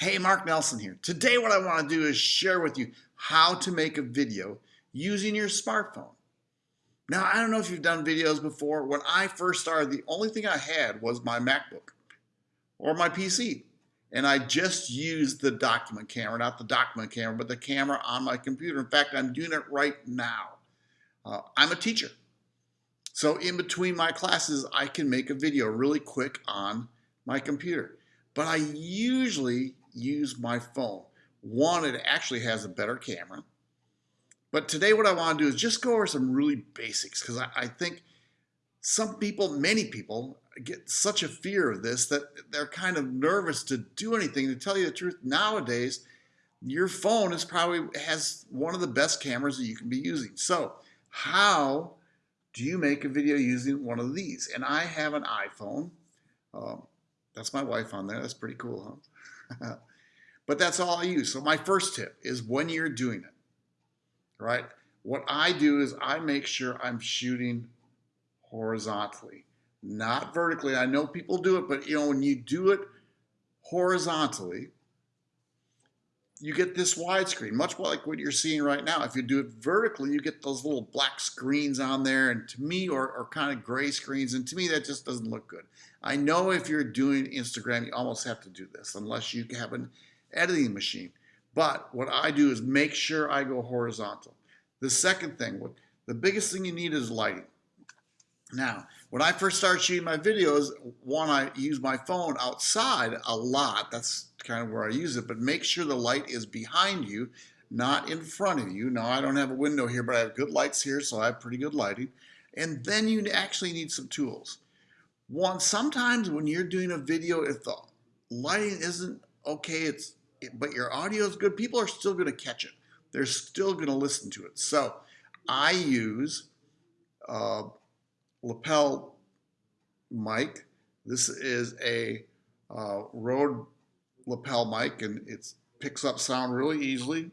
Hey, Mark Nelson here. Today what I want to do is share with you how to make a video using your smartphone. Now, I don't know if you've done videos before. When I first started, the only thing I had was my MacBook or my PC. And I just used the document camera, not the document camera, but the camera on my computer. In fact, I'm doing it right now. Uh, I'm a teacher. So in between my classes, I can make a video really quick on my computer. But I usually use my phone. One, it actually has a better camera. But today what I want to do is just go over some really basics because I, I, think some people, many people, get such a fear of this that they're kind of nervous to do anything. To tell you the truth, nowadays, your phone is probably has one of the best cameras that you can be using. So how do you make a video using one of these? And I have an iPhone. Um, that's my wife on there. That's pretty cool, huh? but that's all I use. So my first tip is when you're doing it, right? What I do is I make sure I'm shooting horizontally, not vertically. I know people do it, but you know, when you do it horizontally, you get this widescreen, much like what you're seeing right now. If you do it vertically, you get those little black screens on there, and to me, or, or kind of gray screens, and to me, that just doesn't look good. I know if you're doing Instagram, you almost have to do this, unless you have an editing machine. But what I do is make sure I go horizontal. The second thing, the biggest thing you need is lighting. Now, when I first started shooting my videos, one, I use my phone outside a lot. That's kind of where I use it, but make sure the light is behind you, not in front of you. Now, I don't have a window here, but I have good lights here, so I have pretty good lighting. And then you actually need some tools. One, sometimes when you're doing a video, if the lighting isn't okay, it's but your audio is good, people are still going to catch it. They're still going to listen to it. So I use uh, lapel mic. This is a uh, Rode lapel mic and it picks up sound really easily.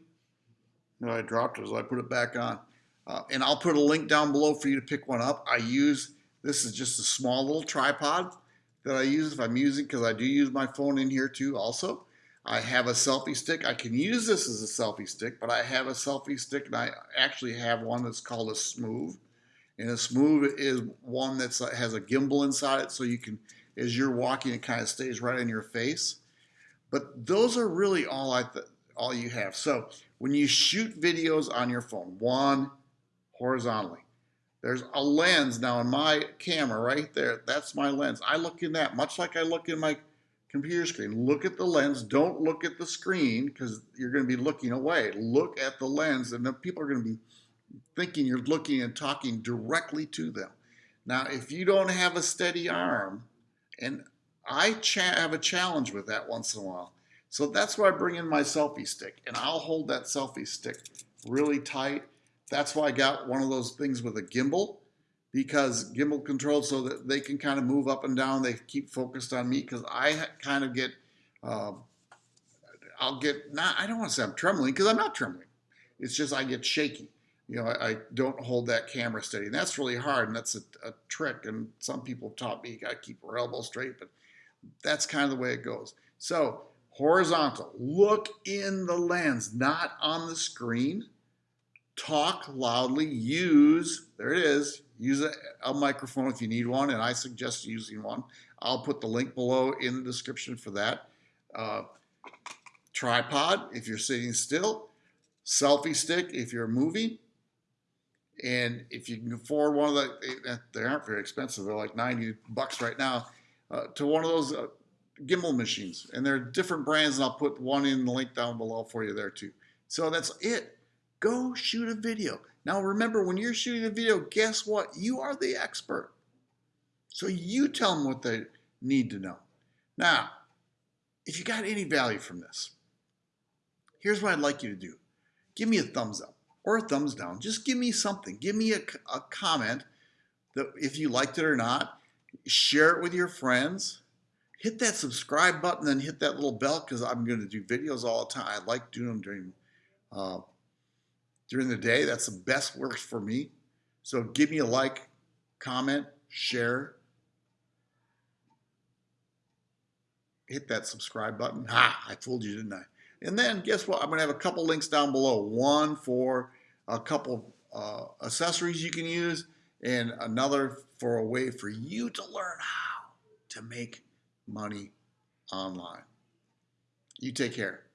I dropped it as I put it back on. Uh, and I'll put a link down below for you to pick one up. I use, this is just a small little tripod that I use if I'm using, because I do use my phone in here too also. I have a selfie stick. I can use this as a selfie stick, but I have a selfie stick and I actually have one that's called a Smooth. And a Smooth is one that has a gimbal inside it so you can, as you're walking, it kind of stays right in your face. But those are really all I all you have. So when you shoot videos on your phone, one horizontally, there's a lens now in my camera right there. That's my lens. I look in that much like I look in my computer screen. Look at the lens. Don't look at the screen because you're going to be looking away. Look at the lens, and then people are going to be thinking you're looking and talking directly to them. Now, if you don't have a steady arm, and I have a challenge with that once in a while. So that's why I bring in my selfie stick, and I'll hold that selfie stick really tight. That's why I got one of those things with a gimbal because gimbal controlled so that they can kind of move up and down. They keep focused on me because I kind of get, uh, I'll get, not, I don't want to say I'm trembling because I'm not trembling. It's just I get shaky. You know, I, I, don't hold that camera steady. And that's really hard. And that's a, a trick. And some people taught me you got to keep your elbow straight. But that's kind of the way it goes. So horizontal, look in the lens, not on the screen talk loudly, use, there it is, use a, a, microphone if you need one, and I suggest using one. I'll put the link below in the description for that. Uh, tripod if you're sitting still, selfie stick if you're moving, and if you can afford one of the, they aren't very expensive, they're like 90 bucks right now, uh, to one of those uh, gimbal machines. And there are different brands, and I'll put one in the link down below for you there too. So that's it. Go shoot a video. Now remember, when you're shooting a video, guess what? You are the expert. So you tell them what they need to know. Now, if you got any value from this, here's what I'd like you to do. Give me a thumbs up or a thumbs down. Just give me something. Give me a, a comment that if you liked it or not. Share it with your friends. Hit that subscribe button and hit that little bell because I'm going to do videos all the time. I like doing them during uh, during the day. That's the best works for me. So give me a like, comment, share. hit that subscribe button. Ha, I fooled you, didn't I? And then guess what? I'm going to have a couple links down below. One for a couple uh, accessories you can use and another for a way for you to learn how to make money online. You take care.